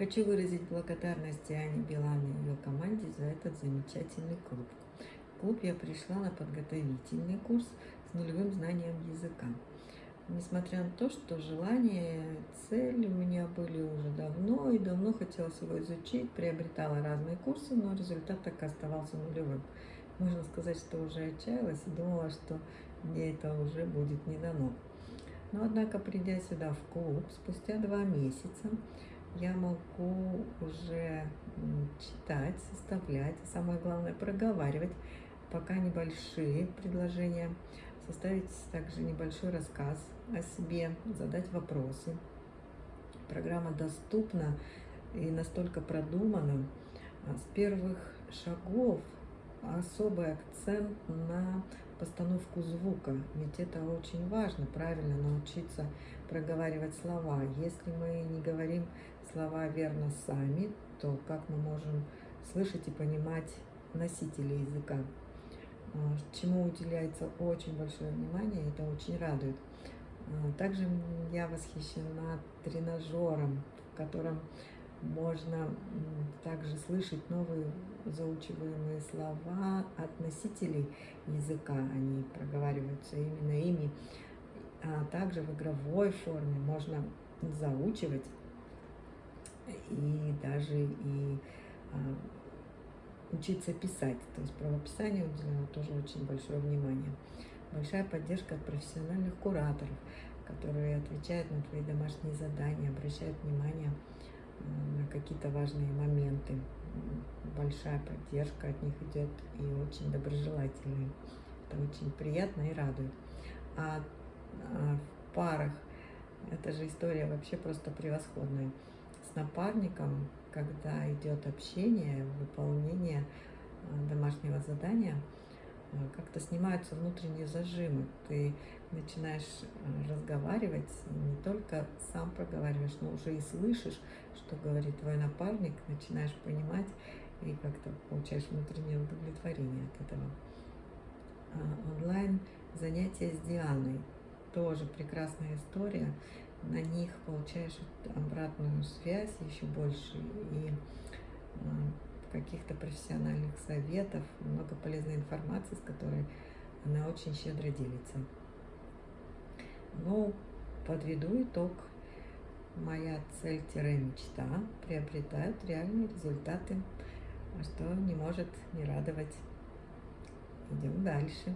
Хочу выразить благодарность Ане Билан и ее команде за этот замечательный клуб. В клуб я пришла на подготовительный курс с нулевым знанием языка. Несмотря на то, что желание, цель у меня были уже давно, и давно хотелось его изучить, приобретала разные курсы, но результат так и оставался нулевым. Можно сказать, что уже отчаялась и думала, что мне это уже будет не дано. Но, однако, придя сюда в клуб, спустя два месяца, я могу уже читать, составлять, а самое главное проговаривать пока небольшие предложения, составить также небольшой рассказ о себе, задать вопросы. Программа доступна и настолько продумана. А с первых шагов особый акцент на постановку звука, ведь это очень важно, правильно научиться проговаривать слова. Если мы не говорим слова верно сами, то как мы можем слышать и понимать носители языка? А, чему уделяется очень большое внимание, это очень радует. А, также я восхищена тренажером, в котором можно также слышать новые заучиваемые слова от носителей языка. Они проговариваются именно ими. А также в игровой форме можно заучивать и даже и а, учиться писать. То есть правописанию уделено тоже очень большое внимание. Большая поддержка от профессиональных кураторов, которые отвечают на твои домашние задания, обращают внимание на какие-то важные моменты. Большая поддержка от них идет и очень доброжелательная. Это очень приятно и радует. А, а в парах эта же история вообще просто превосходная. С напарником, когда идет общение, выполнение а, домашнего задания – Э, как-то снимаются внутренние зажимы. Ты начинаешь э, разговаривать, не только сам проговариваешь, но уже и слышишь, что говорит твой напарник, начинаешь понимать и как-то получаешь внутреннее удовлетворение от этого. Онлайн занятия с Дианой тоже прекрасная история. На них получаешь обратную связь еще больше и э, каких-то профессиональных советов, много полезной информации, с которой она очень щедро делится. Ну, подведу итог. Моя цель-мечта приобретают реальные результаты, а что не может не радовать. Идем дальше.